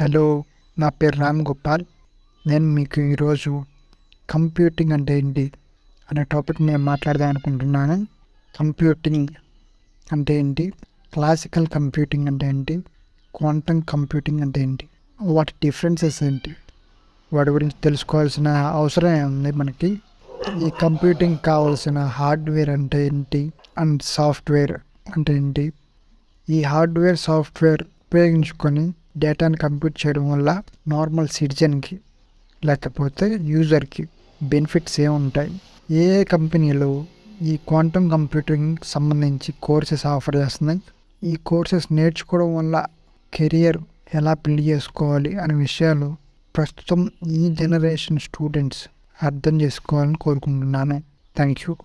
Hello నా పేరు రామ్ గోపాల్. నేను మీకు ఈరోజు కంప్యూటింగ్ అంటే ఏంటి అనే టాపిక్ నేను మాట్లాడదాం అనుకుంటున్నాను. కంప్యూటింగ్ అంటే ఏంటి? క్లాసికల్ కంప్యూటింగ్ అంటే ఏంటి? క్వాంటమ్ కంప్యూటింగ్ అంటే ఏంటి? వాటి డిఫరెన్సెస్ ఏంటి? వాటి గురించి తెలుసుకోవాల్సిన అవసరం ఉంది మనకి? ఈ కంప్యూటింగ్ కావాల్సిన హార్డ్వేర్ అంటే ఏంటి? అండ్ సాఫ్ట్వేర్ అంటే ఏంటి? ఈ హార్డ్వేర్ సాఫ్ట్వేర్ ఉపయోగించుకొని డేటాని కంప్యూట్ చేయడం వల్ల నార్మల్ సిటిజన్కి లేకపోతే యూజర్కి బెనిఫిట్స్ ఏముంటాయి ఏ ఏ కంపెనీలు ఈ క్వాంటమ్ కంప్యూటింగ్ సంబంధించి కోర్సెస్ ఆఫర్ చేస్తున్నాయి? ఈ కోర్సెస్ నేర్చుకోవడం వల్ల కెరియర్ ఎలా బిల్డ్ చేసుకోవాలి అనే విషయాలు ప్రస్తుతం ఈ జనరేషన్ స్టూడెంట్స్ అర్థం చేసుకోవాలని కోరుకుంటున్నాను. Thank you